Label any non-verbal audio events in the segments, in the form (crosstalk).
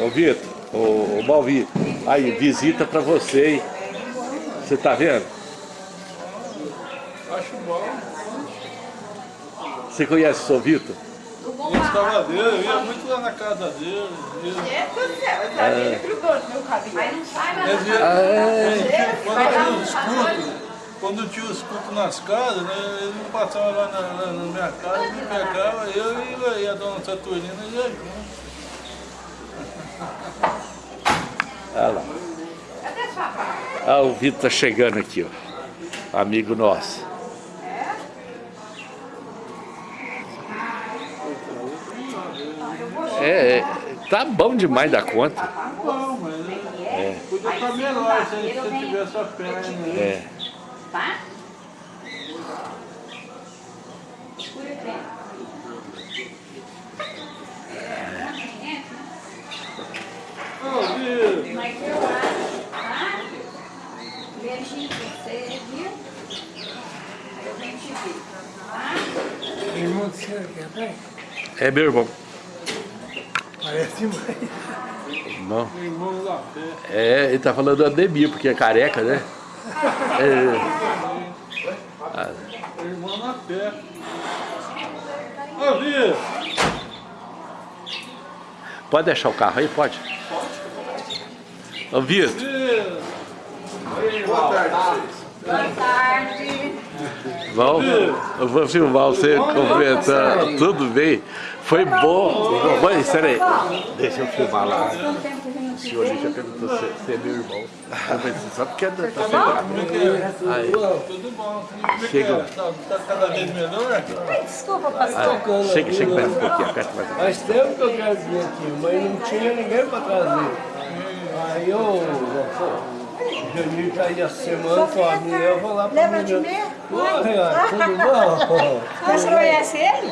Ô Vitor, ô, ô Malvi, aí, visita pra você, hein? Você tá vendo? Acho bom. Você conhece o seu Vitor? Gostava dele, eu ia muito lá na casa dele. Ele, Gente do céu, essa é. grudou no meu cabelo. Mas não sai mais ele, é. quando tinha os cultos, quando tinha os cultos nas casas, né, ele não passava lá na, na, na minha casa, ele me pegava, eu e, e a dona Saturnina ia junto. Olha lá. Ah, o Vitor tá chegando aqui, ó. Amigo nosso. É, é, tá bom demais da conta. Tá bom, mas é. podia estar melhor se ele se tivesse a perna. né? É. Tá? Escura aqui. Ô, Vitor, Mas eu acho, tá? Beijinho pra você, viu? Aí eu venho te ver, É meu irmão. Parece meu irmão. É, ele tá falando do Ademir, porque é careca, né? É, Meu irmão na pé. Ô, Vitor, pode deixar o carro aí? Pode? Ô, Vitor, Vitor. Boa tarde. vamos, eu vou filmar você comentando. Tudo bem? Foi bom. Mãe, espera aí. Deixa eu filmar lá. Não O se senhor já perguntou se é meu irmão. Só porque tá sendo Aí. Tudo bom? Como é que Chega. é? Tá, tá cada vez melhor? Desculpa, pastor. Aí. Chega, chega mais um pouquinho, aperta mais um pouquinho. Faz tempo que eu quero vir aqui, mas não tinha ninguém para trazer. Aí eu, Janir tá aí a semana com a minha, eu vou lá para Lembra de mim? Oi, Renato, tudo bom? Você conhece ele?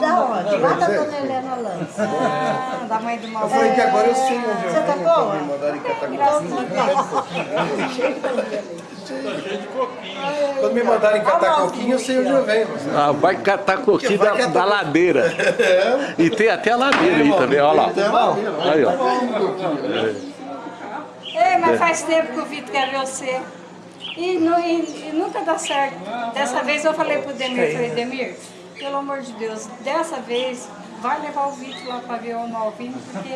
Da onde? Lá da dona Helena Lance. Ah, da mãe do mal. Eu falei que agora eu sei onde eu Você tá venho, boa? me mandaram em. Tá cheio de coquinho. Quando me mandaram em Catacoquinha, eu sei onde eu venho. Ah, vai catar coquinho da, da ladeira. E tem até a ladeira aí também, olha lá. Aí, ó. Ei, mas faz tempo que o Vitor quer ver você. E, nu- e- e nunca dá certo. Dessa vez eu falei pro Demir, falei, Demir, pelo amor de Deus, dessa vez vai levar o Vitor lá pra ver o Malvino, porque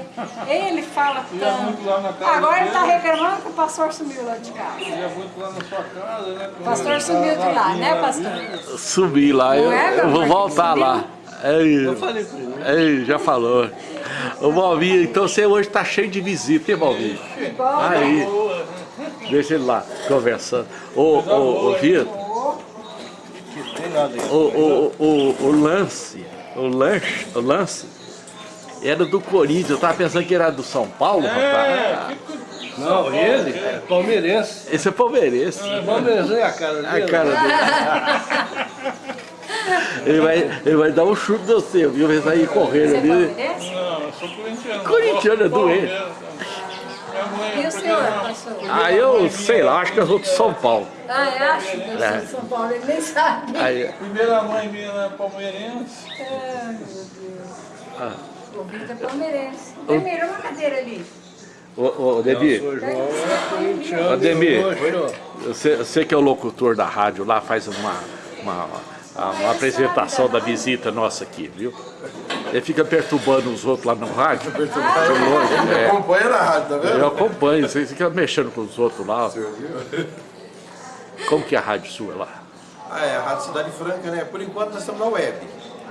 ele fala tanto. casa Agora ele tá dele. reclamando que o pastor sumiu lá de casa. Muito lá na sua casa, né? O pastor sumiu de lá, né, pastor? Subi lá, eu, Não é, eu vou voltar lá. Ei, Eu falei para ele. já falou. Ô Malvinho, então você hoje tá cheio de visita, hein, Malvinho? Aí, deixa ele lá, conversando. Ô, ô, ô Vitor, aí. o, o, o, o lance, o lance, o lance era do Corinthians, eu tava pensando que era do São Paulo, É, rapaz. Não, ele é palmeirense. Esse é palmeirense. Palmeirense é a cara A dele. cara dele. (laughs) Ele vai, ele vai dar um chute no seu, viu? Vai sair correndo é ali. Não, eu sou corintiano. Corintiano é doente. E é o senhor, pastor? Ah, eu sei lá, acho que eu sou de São Paulo. Ah, eu acho que eu sou de São Paulo, ele nem sabe. Aí, Primeira mãe minha é palmeirense. Ai, meu Deus. ah, O Vitor é palmeirense. Demir, uma cadeira ali. ô, ô, Demir, é. Ademir. Poxa, você, você que é o locutor da rádio lá, faz uma, uma, uma apresentação da visita nossa aqui, viu? Ele fica perturbando os outros lá no rádio. De longe, é. Acompanha na rádio, tá vendo? Eu acompanho, você fica mexendo com os outros lá. Como que é a rádio sua lá? Ah, é, a Rádio Cidade Franca, né? Por enquanto nós estamos na web,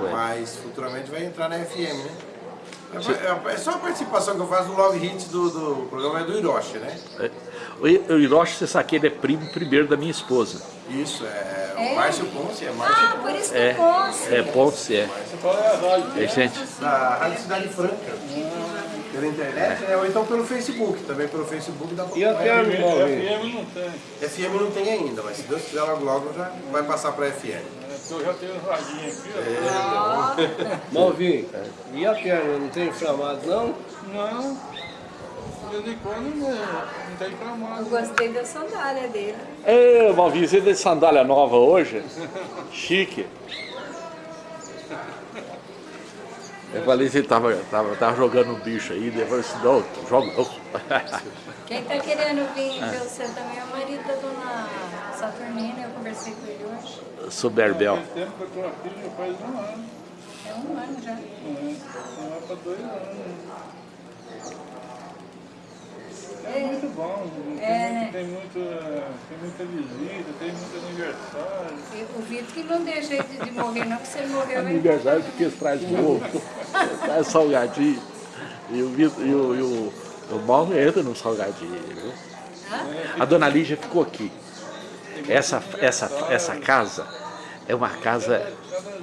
Web. mas futuramente vai entrar na FM, né? É, é só a participação que eu faço no Love Hits do, do programa é do Hiroshi, né? É, o Hiroshi, você sabe que ele é primo primeiro da minha esposa. Isso, é, É? o Márcio Ponce, é Márcio Ah, por isso que É, é Ponce, é. Você fala é a rádio. É, gente, da Rádio Cidade Franca. Pela internet, né? Ou então pelo Facebook, também pelo Facebook pra E a Malvin? FM não tem. FM não tem ainda, mas se Deus quiser logo logo já vai passar pra FM. É, eu já tenho um radinho aqui, ó. (laughs) Malvin, e a perna? Não tem inflamado não? Não. De vez em quando não, não tem pra mais. Eu gostei da sandália dele. Ei, Malvinho, você tem sandália nova hoje? Chique. Eu falei se ele tava, tava, tava jogando um bicho aí, daí eu falei assim, não, joga não. Quem tá querendo vir ver você também é o marido da dona Saturnina, eu conversei com ele hoje. Soberbel. Faz tempo que eu tô aqui, já faz um ano. É um ano já. É pra dois anos. É muito bom, tem, É. muito, tem, muito, tem muita visita, tem muito aniversário. E O Vitor que não deixa de, de morrer não, porque se ele morreu... Aniversário porque eles trazem ovo, traz salgadinho. E o, Vitor- e o, e o, o Mauro entra no salgadinho, viu? A dona Lígia ficou aqui. Essa, essa, essa casa é uma casa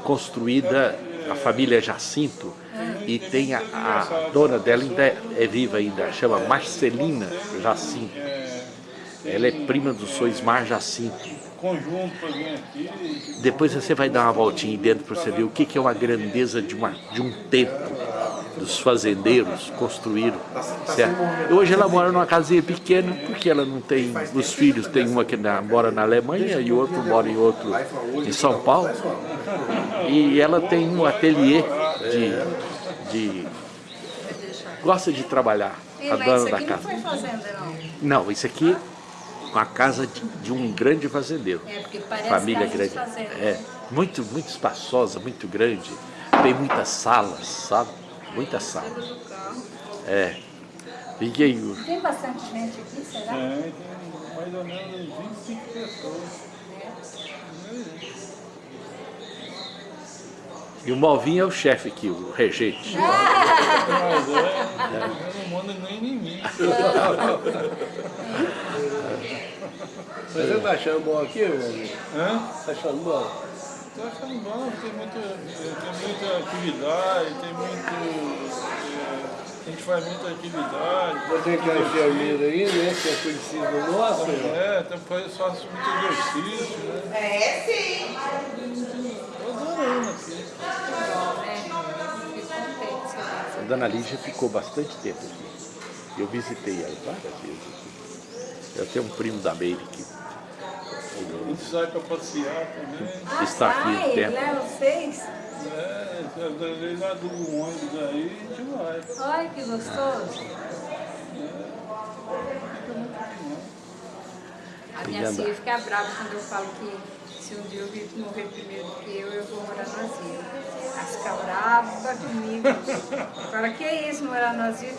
construída, a família Jacinto, e tem a, a dona dela ainda é, viva ainda, chama Marcelina Jacinto. Ela é prima do Soismar Jacinto. Depois você vai dar uma voltinha dentro para você ver o que, que é uma grandeza de, uma, de um tempo dos fazendeiros construíram. Certo? Hoje ela mora numa casinha pequena, porque ela não tem os filhos, tem uma que mora na Alemanha e outro mora em outro em São Paulo. E ela tem um ateliê de, de gosta de trabalhar, Ei, a dona isso da aqui não casa. foi fazenda não. Não, isso aqui é uma casa de, de um grande fazendeiro É, porque parece família casa de grande. fazenda. É, muito, muito espaçosa, muito grande. Tem muitas salas, sabe? Muitas salas. É. Fiquei. Tem bastante gente aqui, será? Tem, tem mais ou menos 25 pessoas. E o Malvinho é o chefe aqui, o regente. Mas é, eu não mando nem em mim. Mas você tá achando bom aqui, amigo? Hã? Tá achando bom? Tô achando bom, tem muita, tem muita atividade, tem muito. é, a gente faz muita atividade. Eu tenho que a enfermeira aí, né? Que é conhecido nosso. É, tem, faz, faço muito exercício, né? É, sim. Dona Lígia ficou bastante tempo aqui. Eu visitei ela várias vezes aqui. Eu tenho um primo da Meire que A gente sai pra passear também. está aqui um tempo. leva vocês? É, às vezes lá do ônibus aí, a gente vai. Olha que gostoso. A minha filha fica brava quando eu falo que se um dia o Vitor morrer primeiro do que eu, eu vou morar no asilo. Ela fica brava comigo. Fala, que é isso, morar no asilo?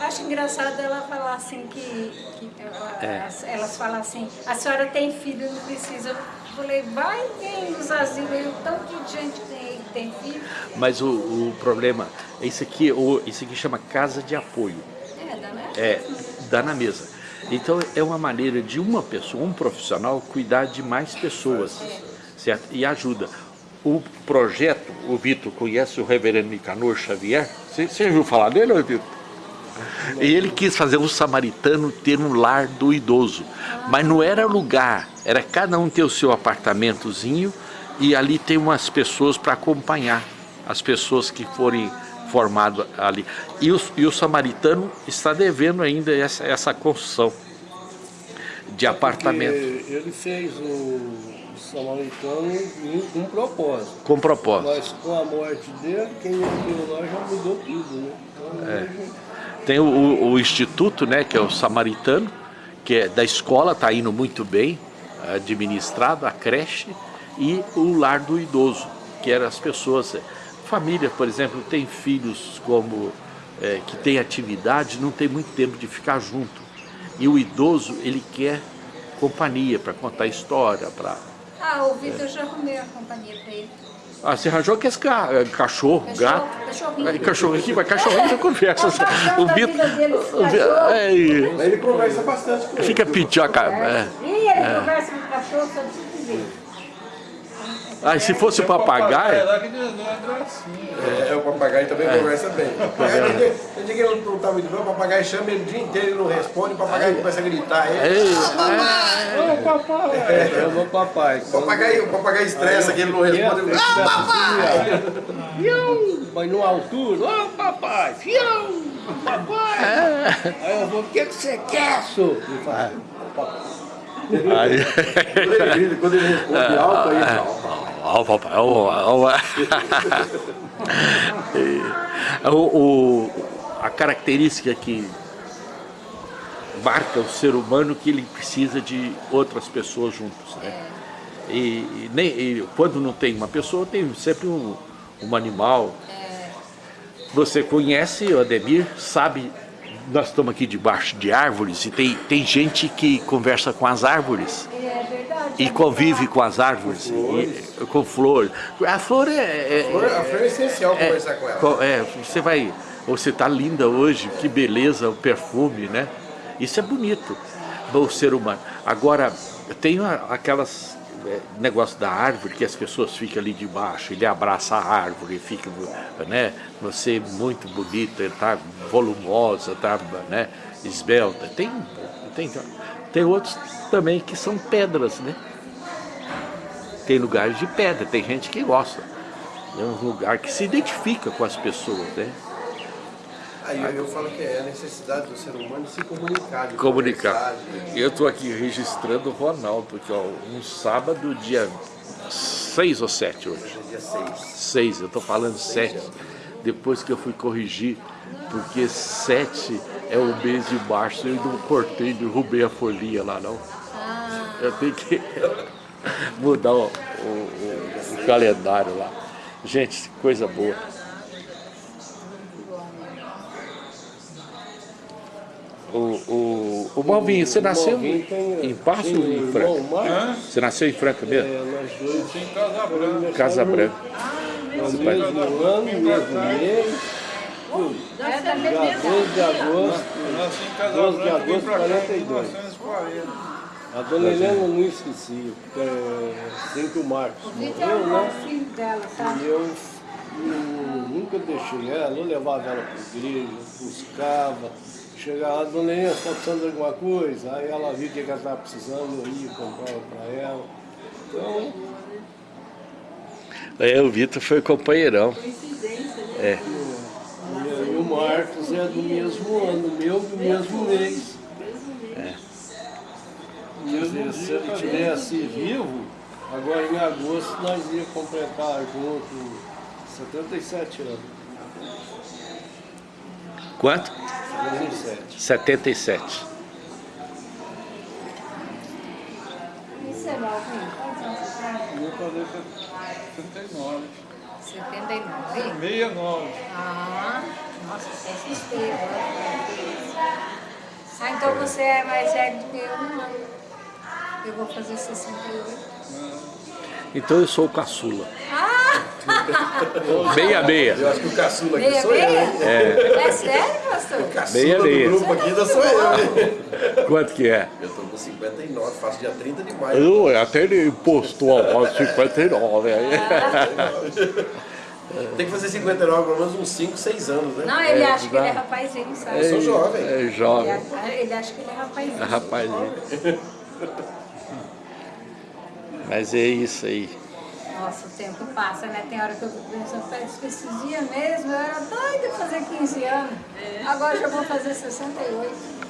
Acho engraçado ela falar assim que, que ela- É. elas, falam assim, a senhora tem filho, não precisa. Eu falei, vai tem nos asilos aí, o tanto de gente tem tem filho. Mas o, o problema, isso aqui, o, isso aqui chama casa de apoio. É, dá né? É, dá na mesa. Então é uma maneira de uma pessoa, um profissional, cuidar de mais pessoas, certo? E ajuda. O projeto, o Vitor conhece o reverendo Nicanor Xavier? Você, você ouviu falar dele, Vitor? E ele quis fazer o samaritano ter um lar do idoso. Mas não era lugar, era cada um ter o seu apartamentozinho e ali tem umas pessoas para acompanhar as pessoas que forem formadas ali. E o, e o samaritano está devendo ainda essa, essa construção de apartamento ele fez o samaritano com propósito. com propósito. Mas com a morte dele, quem entrou lá já mudou tudo, né? Então, É. hoje, Tem o, o- o instituto, né, que é o samaritano, que é da escola, está indo muito bem, administrado, a creche, e o lar do idoso, que eram as pessoas, eh, família, por exemplo, tem filhos como eh, que tem atividade, não tem muito tempo de ficar junto. E o idoso, ele quer companhia para contar história, para... Ah, o Vitor eu já arrumei a companhia pra ele. Ah, você arranjou que esse ca- eh, cachorro, Cachorro, gato... cachorrinho. É, cachorro aqui, mas cachorrinho você conversa. A esse o Vi- cachorro. é, ele conversa bastante com ele. Fica pitioca. É. Ih, ele conversa com o cachorro, só de ver. Ah, e se fosse o papagaio, que deu uma gracinha. É, o papagaio também conversa bem. O papagaio, tem dia- tem dia que ele não tá muito bem, o papagaio chama ele o dia inteiro, ele não responde, o papagaio começa a gritar. Ele, Ô, papai! é o meu papai. o, papagaio, o papagaio estressa que ele não responde. Ah, papai! Mas numa altura, ô papai, fião! Papai! Aí eu vou, o que, que você quer, senhor? Ele fala, papai. aí, Quando ele grita, quando ele responde alto, aí ele fala. Ó, papai, ó, ó. (laughs) o, o, a característica que marca o ser humano que ele precisa de outras pessoas juntos, né? E, e, nem, e quando não tem uma pessoa, tem sempre um, um animal. Você conhece o Ademir, sabe, nós estamos aqui debaixo de árvores e tem, tem gente que conversa com as árvores É verdade. e convive com as árvores, e- com flor. A flor é... é- A flor- A flor é essencial é- conversar com ela. é, você vai... Você tá linda hoje, que beleza, o perfume, né? Isso é bonito, o ser humano. Agora, tem aquelas é, negócio da árvore que as pessoas ficam ali debaixo, ele abraça a árvore, fica, né? Você é muito bonita, tá volumosa, tá, né? Esbelta. Tem, tem, tem outros também que são pedras, né? Tem lugares de pedra, tem gente que gosta. É um lugar que se identifica com as pessoas, né? Aí eu, eu falo que é a necessidade do ser humano de se comunicar. De Comunicar. Eu estou aqui registrando o Ronaldo, porque ó, um sábado, dia 6 ou 7 hoje. Dia 6. 6, eu estou falando 7. Depois que eu fui corrigir, porque 7 é o mês de março, eu não cortei, derrubei a folhinha lá não. Eu tenho que (laughs) mudar o, o- o- o calendário lá. Gente, coisa boa. O, o, o Malvinho, você nasceu Malvinho tem- em Passo ou em irmão, Franca? Marcos. Você nasceu em Franca mesmo? É, nós dois Em Casa Branca. Casa Branca. no mesmo ano, mesmo mês, dia mesma 12 de agosto. Nasci em Casa 12 de agosto de pra cá em 42. 1940. A dona Helena eu não esqueci, porque é o Marcos é morreu, né? filho dela, tá? E eu hum, nunca deixei ela, eu levava ela para a igreja, buscava. Chegava lá, dona Helena, está precisando de alguma coisa? Aí ela viu o que que ela estava precisando, eu ia, comprava para ela. Então, É, o Vitor foi companheirão. É. e aí o Marcos é do mesmo ano, meu do mesmo mês. Quer dizer, se ele estivesse vivo, agora em agosto nós ia completar junto 77 anos. Quanto? 77. 77. Isso é Malvinho. Quantos anos você tem? Eu falei 79. 79. 69. Ah, nossa, até assustei agora. Ah, então você é mais velho do que eu, um ano. Eu vou fazer 68. Então eu sou o caçula. Ah! (laughs) Meia meia. Eu acho que o caçula aqui Meia, sou eu. meia? hein? É. sério, pastor? Caçula Meia, do meia. grupo aqui ainda sou eu. Quanto que é? Eu tô com 59, faço dia 30 de maio. Eu, até ele postou a voz 59 aí. (laughs) Tem que fazer 59, pelo menos uns 5, 6 anos, né? Não, ele É, acha que ele é rapazinho, sabe? Eu sou jovem. É Ele, jovem. acha- ele acha que ele é rapazinho. É rapazinho. (laughs) Mas é isso aí. Nossa, o tempo passa, né? Tem hora que eu fico pensando, "Putz, que esses dias mesmo eu era doida de fazer 15 anos. Agora já vou fazer 68.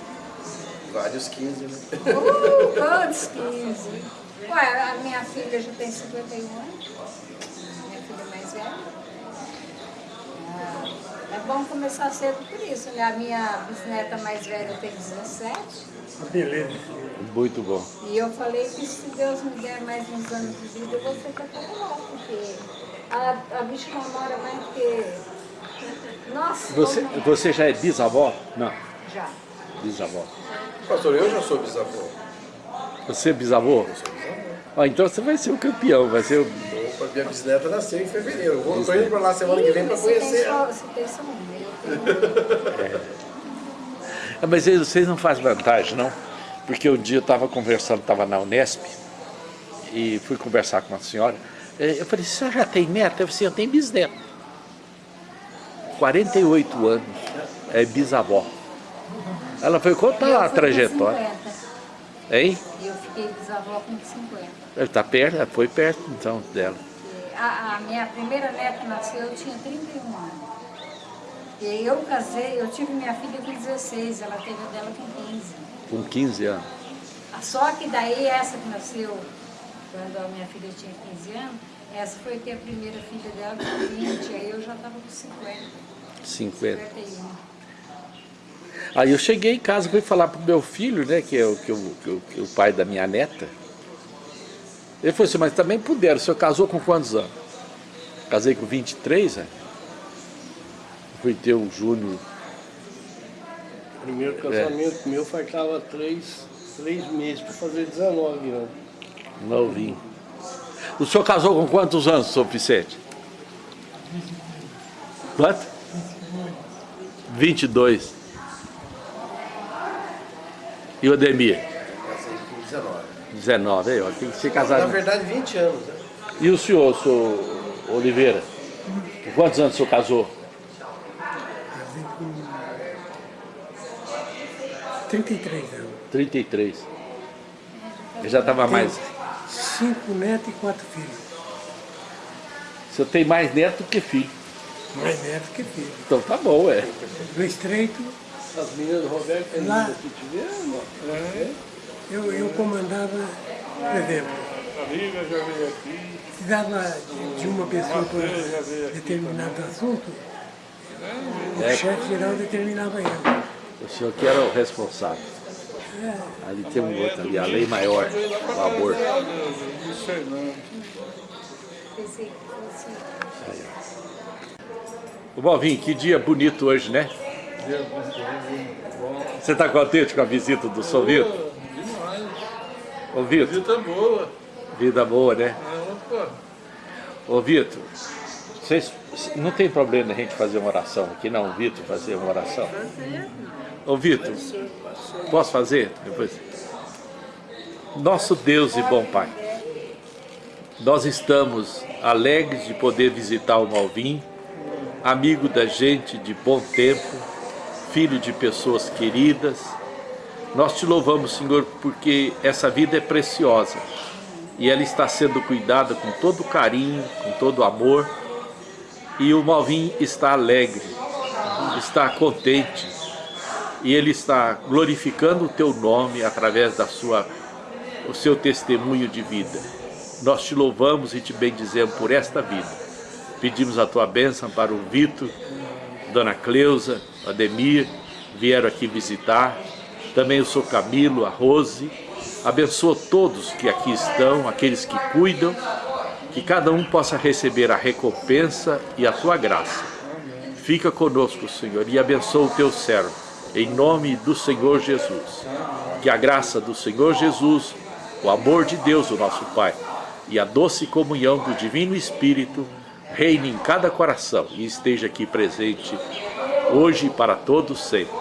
Vários 15, né? Uh, quantos 15? Ué, a minha filha já tem 51 anos. Minha filha mais velha. Ah, É bom começar cedo por isso, né? A minha bisneta mais velha tem 17. Muito bom. E eu falei que se Deus me der mais uns anos de vida, eu vou ser católica, porque a, a bicha namora mais que... Nossa, Você, você já é bisavó? Não, Já. bisavó. Pastor, eu já sou bisavô. Você é bisavô? Ó, então você vai ser o campeão, vai ser o... Opa, minha bisneta nasceu em fevereiro. Eu vou, tô indo pra lá semana que vem pra Ih, você tem conhecer só-. Você tem só um, eu tenho... (laughs) Ah, Mas vocês não fazem vantagem, não? Porque um dia eu estava conversando, estava na Unesp, e fui conversar com uma senhora. eh, Eu falei, você já tem neta? Eu falei, eu tenho bisneto. 48 anos, é bisavó. Ela foi conta Eu a com trajetória. 50. Hein? Eu fiquei bisavó com 50. Ele tá perto, foi perto então dela. A, a minha primeira neta nasceu, eu tinha 31 anos. E aí eu casei, eu tive minha filha com 16, ela teve a dela com 15. Com 15 anos. Só que daí essa que nasceu, quando a minha filha tinha 15 anos, Essa foi que a primeira filha dela com 20, aí eu já estava com 50, 50. 51. Aí eu cheguei em casa fui falar pro meu filho, né, que é o, que, o, que, o, que o pai da minha neta. Ele falou assim, mas também puderam, o senhor casou com quantos anos? Casei com 23, né? Fui ter o Júnior. Primeiro casamento meu faltava três, três meses para fazer 19 anos. Novinho. O senhor casou com quantos anos, senhor Vicente? Quanto? 22. E o Ademir? Casei com 19. 19, aí, ó, tem que ser Na casado. verdade, 20 anos, né? E o senhor, senhor Oliveira? Com quantos anos o senhor casou? Casei com 33 anos. 33. Eu já estava mais. Cinco netos e quatro filhos. O senhor tem mais neto do que filho. Mais netos que filhos. Então tá bom, é. No estreito, As meninas do Roberto, que Lá. que tiveram, ó. eu, eu comandava, por exemplo, A Lívia já veio aqui, precisava de uma pessoa para aqui. determinado assunto, o É. chefe geral determinava eu. O senhor que era o responsável. Ali tem um outro ali, a lei maior, o aborto. Luiz Fernando. Pensei que fosse... Ô Malvinho, que dia bonito hoje, né? Você está contente com a visita do São Vitor? Demais. Ô Vitor, Visita boa. vida boa, né? Opa. Ô Vitor, vocês, não tem problema a gente fazer uma oração aqui, não, Vitor, fazer uma oração? Ô Vitor, posso fazer depois? Nosso Deus e bom Pai, nós estamos alegres de poder visitar o Malvin, amigo da gente de bom tempo, filho de pessoas queridas. Nós te louvamos, Senhor, porque essa vida é preciosa e ela está sendo cuidada com todo carinho, com todo amor. E o Malvin está alegre, está contente e ele está glorificando o teu nome através da sua, o seu testemunho de vida. Nós te louvamos e te bendizemos por esta vida. Pedimos a tua bênção para o Vitor, Dona Cleusa, Ademir, vieram aqui visitar. Também o seu Camilo, a Rose. Abençoa todos que aqui estão, aqueles que cuidam, que cada um possa receber a recompensa e a tua graça. Fica conosco, Senhor, e abençoa o teu servo, em nome do Senhor Jesus. Que a graça do Senhor Jesus, o amor de Deus, o nosso Pai, e a doce comunhão do Divino Espírito reine em cada coração e esteja aqui presente hoje e para todos sempre.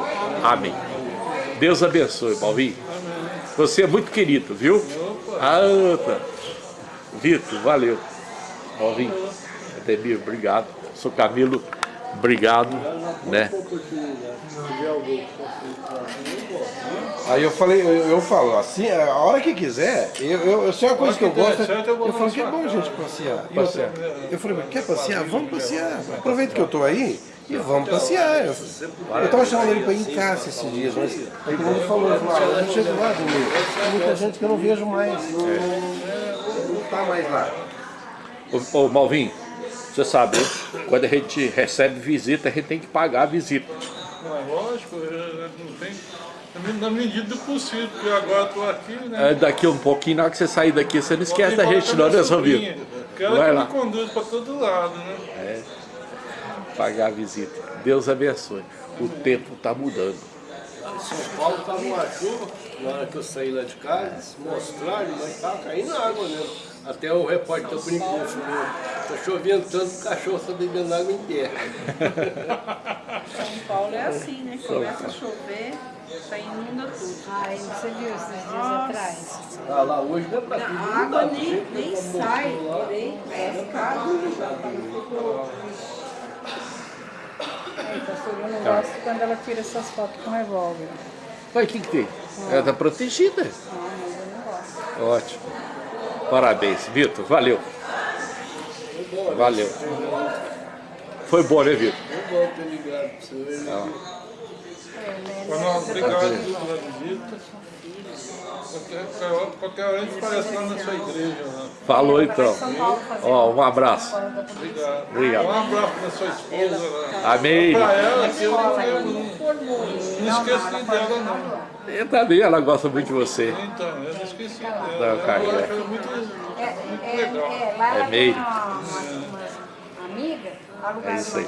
Amém. Deus abençoe, Malvinho. Você é muito querido, viu? Ah, tá. Vitor, valeu. Malvinho, Ademir, obrigado. Sou Camilo, obrigado. Né? Aí eu falei, eu, eu falo, assim, a hora que quiser, eu, eu, eu sei uma coisa que eu gosto, eu falo que é bom a gente passear. Eu falei, quer passear? Vamos passear. Aproveita que eu tô aí e vamos passear. Eu, eu tava chamando ele pra ir em casa esses dias, mas aí como ele falou, falou, ah, eu chego lá, domingo. Tem muita gente que eu não vejo mais, não, não, não tá mais lá. Ô, ô Malvinho, você sabe, né? quando a gente recebe visita, a gente tem que pagar a visita. Não, é lógico, não tem. Na medida do possível, porque agora eu tô aqui, né? É, daqui um pouquinho, na hora que você sair daqui, você não esquece da gente não, né, seu Vitor? Que ela Vai que lá. me conduz pra todo lado, né? Pagar a visita. Deus abençoe. O tempo está mudando. São Paulo estava uma chuva, na hora que eu saí lá de casa, mostraram, mas estava caindo água mesmo. Até o repórter tá brincando, falou, tá chovendo tanto que o cachorro está bebendo água em pé. São Paulo é assim, né? Começa a chover, já inunda tudo. Ai, você viu esses dias atrás? Ah, lá hoje não é para A água nem, nem sai, porém, vai ficar. Ai, pastor, eu não gosto quando ela tira essas fotos com revólver. Mas o que, que tem? Ela está protegida. Ah, mas eu não gosto. Ótimo. Parabéns, Vitor. Valeu. Valeu. Foi bom, né, Vitor? Eu volto ligado para você. Ronaldo, obrigado pela visita. Qualquer, qualquer hora a gente aparece lá na sua igreja. Lá. Falou então. Ó, um abraço. Obrigado. Obrigado. Um abraço para sua esposa lá. Amém. Para ela, que eu, eu, eu não, não esqueci dela, não. Eu também, ela gosta muito de você. Então, eu não esqueci dela. Não, é. muito, É, é, é, lá É ela meio. tem uma, uma, uma amiga, alugada É isso aí.